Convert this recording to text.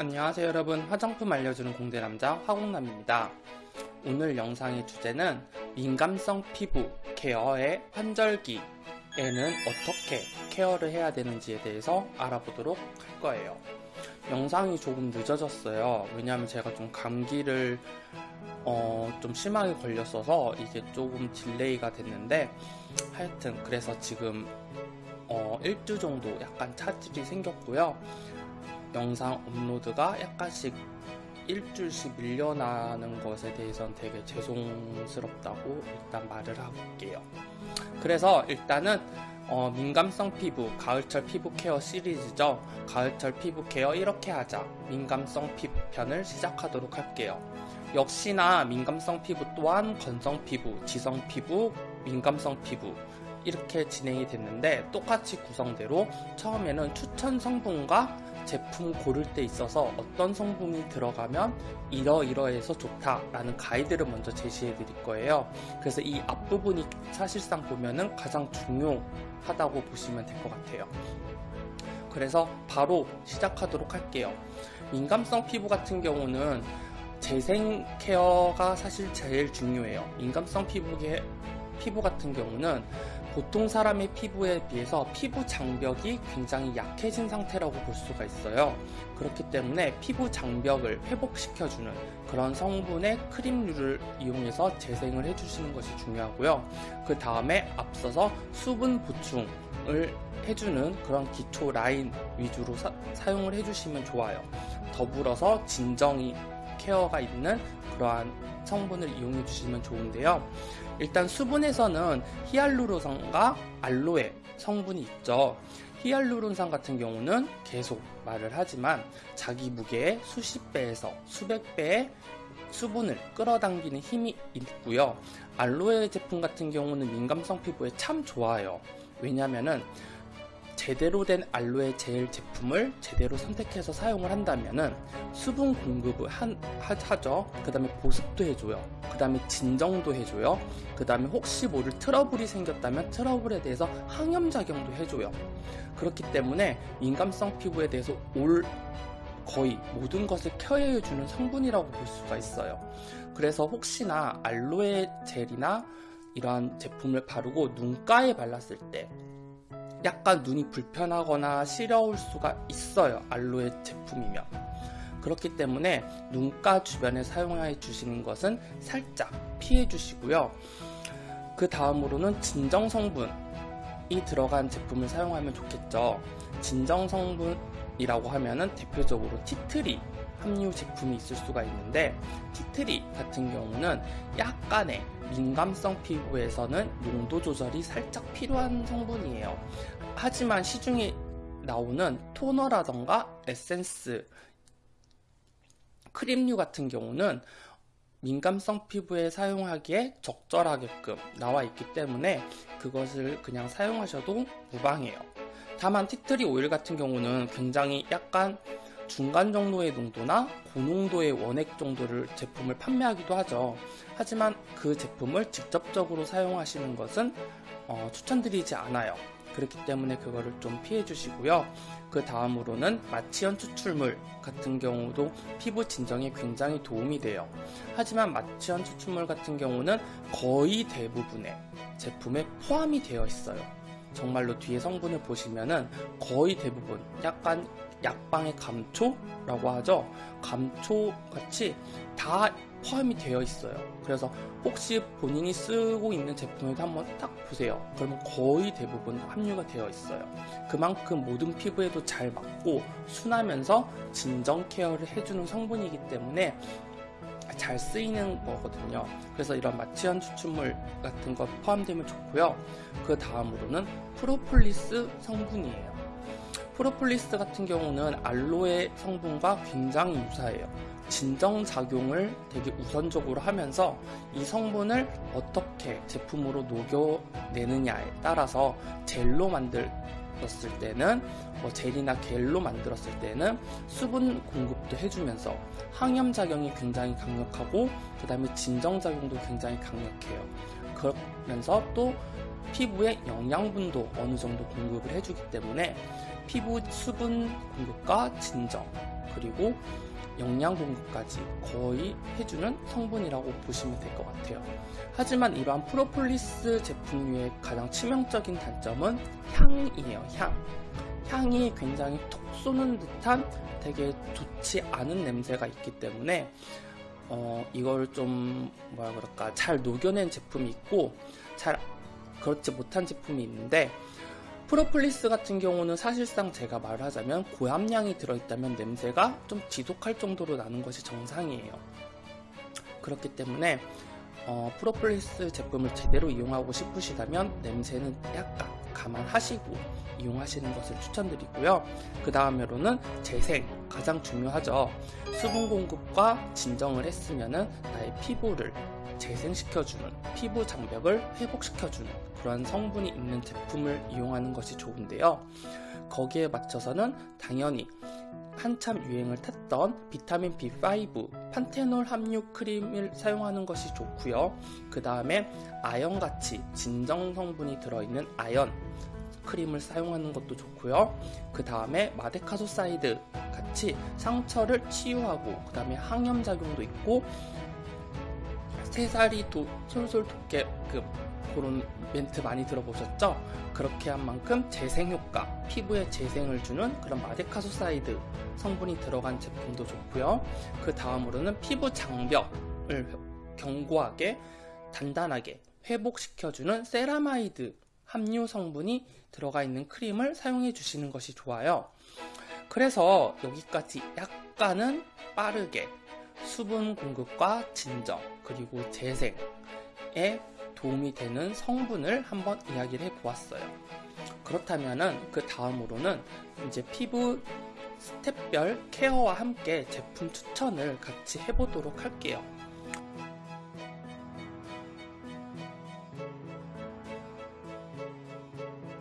안녕하세요 여러분. 화장품 알려주는 공대남자 화공남입니다. 오늘 영상의 주제는 민감성 피부 care의 환절기 에는 어떻게 care를 해야 되는지에 대해서 알아보도록 할 거예요. 영상이 조금 늦어졌어요. 왜냐하면 제가 좀 감기를 어, 좀 심하게 걸렸어서 이게 조금 delay가 됐는데 하여튼 그래서 지금 어, 일주 정도 약간 차질이 생겼고요 영상 업로드가 약간씩 일주일씩 밀려나는 것에 대해서는 되게 죄송스럽다고 일단 말을 할게요. 그래서 일단은 어, 민감성 피부, 가을철 피부 케어 시리즈죠. 가을철 피부 케어 이렇게 하자. 민감성 피부 편을 시작하도록 할게요. 역시나 민감성 피부 또한 건성 피부, 지성 피부, 민감성 피부 이렇게 진행이 됐는데 똑같이 구성대로 처음에는 추천 성분과 제품 고를 때 있어서 어떤 성분이 들어가면 이러이러해서 좋다라는 가이드를 먼저 제시해 드릴 거예요. 그래서 이 앞부분이 사실상 보면은 가장 중요하다고 보시면 될 것 같아요. 그래서 바로 시작하도록 할게요. 민감성 피부 같은 경우는 재생 케어가 사실 제일 중요해요. 민감성 피부의 피부 같은 경우는 보통 사람의 피부에 비해서 피부 장벽이 굉장히 약해진 상태라고 볼 수가 있어요. 그렇기 때문에 피부 장벽을 회복시켜주는 그런 성분의 크림류를 이용해서 재생을 해주시는 것이 중요하고요. 그 다음에 앞서서 수분 보충을 해주는 그런 기초 라인 위주로 사, 용을 해주시면 좋아요. 더불어서 진정이 케어가 있는 그러한 성분을 이용해 주시면 좋은데요. 일단 수분에서는 히알루론산과 알로에 성분이 있죠. 히알루론산 같은 경우는 계속 말을 하지만 자기 무게의 수십 배에서 수백 배의 수분을 끌어당기는 힘이 있고요. 알로에 제품 같은 경우는 민감성 피부에 참 좋아요. 왜냐면은 제대로 된 알로에 젤 제품을 제대로 선택해서 사용을 한다면 수분 공급을 한, 하, 하죠. 그 다음에 보습도 해줘요. 그 다음에 진정도 해줘요. 그 다음에 혹시 모를 트러블이 생겼다면 트러블에 대해서 항염작용도 해줘요. 그렇기 때문에 민감성 피부에 대해서 올 거의 모든 것을 케어해주는 성분이라고 볼 수가 있어요. 그래서 혹시나 알로에 젤이나 이러한 제품을 바르고 눈가에 발랐을 때 약간 눈이 불편하거나 시려울 수가 있어요. 알로에 제품이면. 그렇기 때문에 눈가 주변에 사용해 주시는 것은 살짝 피해 주시고요. 그 다음으로는 진정 성분이 들어간 제품을 사용하면 좋겠죠. 진정 성분이라고 하면은 대표적으로 티트리 함유 제품이 있을 수가 있는데 티트리 같은 경우는 약간의 민감성 피부에서는 농도 조절이 살짝 필요한 성분이에요. 하지만 시중에 나오는 토너라던가 에센스, 크림류 같은 경우는 민감성 피부에 사용하기에 적절하게끔 나와 있기 때문에 그것을 그냥 사용하셔도 무방해요. 다만 티트리 오일 같은 경우는 굉장히 약간 중간 정도의 농도나 고농도의 원액 정도를 제품을 판매하기도 하죠. 하지만 그 제품을 직접적으로 사용하시는 것은 어, 추천드리지 않아요. 그렇기 때문에 그거를 좀 피해 주시고요. 그 다음으로는 마취연 추출물 같은 경우도 피부 진정에 굉장히 도움이 돼요. 하지만 마취연 추출물 같은 경우는 거의 대부분의 제품에 포함이 되어 있어요. 정말로 뒤에 성분을 보시면은 거의 대부분 약간 약방의 감초라고 하죠. 감초 같이 다 포함이 되어 있어요. 그래서 혹시 본인이 쓰고 있는 제품에도 한번 딱 보세요. 그러면 거의 대부분 함유가 되어 있어요. 그만큼 모든 피부에도 잘 맞고 순하면서 진정 케어를 해주는 성분이기 때문에 잘 쓰이는 거거든요. 그래서 이런 마취현 추출물 같은 거 포함되면 좋고요. 그 다음으로는 프로폴리스 성분이에요. 프로폴리스 같은 경우는 알로에 성분과 굉장히 유사해요. 진정작용을 되게 우선적으로 하면서 이 성분을 어떻게 제품으로 녹여내느냐에 따라서 젤로 만들었을 때는 뭐 젤이나 겔로 만들었을 때는 수분 공급도 해주면서 항염작용이 굉장히 강력하고 그 다음에 진정작용도 굉장히 강력해요. 그러면서 또 피부에 영양분도 어느 정도 공급을 해주기 때문에 피부 수분 공급과 진정 그리고 영양 공급까지 거의 해주는 성분이라고 보시면 될 것 같아요. 하지만 이러한 프로폴리스 제품류의 가장 치명적인 단점은 향이에요. 향. 향이 굉장히 톡 쏘는 듯한 되게 좋지 않은 냄새가 있기 때문에 어, 이걸 좀 뭐라 그럴까 잘 녹여낸 제품이 있고 잘 그렇지 못한 제품이 있는데 프로폴리스 같은 경우는 사실상 제가 말하자면 고함량이 들어있다면 냄새가 좀 지독할 정도로 나는 것이 정상이에요. 그렇기 때문에 어, 프로폴리스 제품을 제대로 이용하고 싶으시다면 냄새는 약간 감안하시고 이용하시는 것을 추천드리고요. 그 다음으로는 재생 가장 중요하죠. 수분 공급과 진정을 했으면은 나의 피부를 재생시켜주는 피부 장벽을 회복시켜주는 그런 성분이 있는 제품을 이용하는 것이 좋은데요. 거기에 맞춰서는 당연히 한참 유행을 탔던 비타민 B5 판테놀 함유 크림을 사용하는 것이 좋고요. 그 다음에 아연같이 진정 성분이 들어있는 아연 크림을 사용하는 것도 좋고요. 그 다음에 madecassoside 같이 상처를 치유하고 그 다음에 항염 작용도 있고 새살이 도, 솔솔 돋게끔 그런 멘트 많이 들어보셨죠? 그렇게 한 만큼 재생 효과, 피부에 재생을 주는 그런 madecassoside 성분이 들어간 제품도 좋고요. 그 다음으로는 피부 장벽을 견고하게 단단하게 회복시켜주는 세라마이드 함유 성분이 들어가 있는 크림을 사용해 주시는 것이 좋아요. 그래서 여기까지 약간은 빠르게 수분 공급과 진정 그리고 재생에 도움이 되는 성분을 한번 이야기를 해 보았어요. 그렇다면은 그 다음으로는 이제 피부 스텝별 케어와 함께 제품 추천을 같이 해보도록 할게요.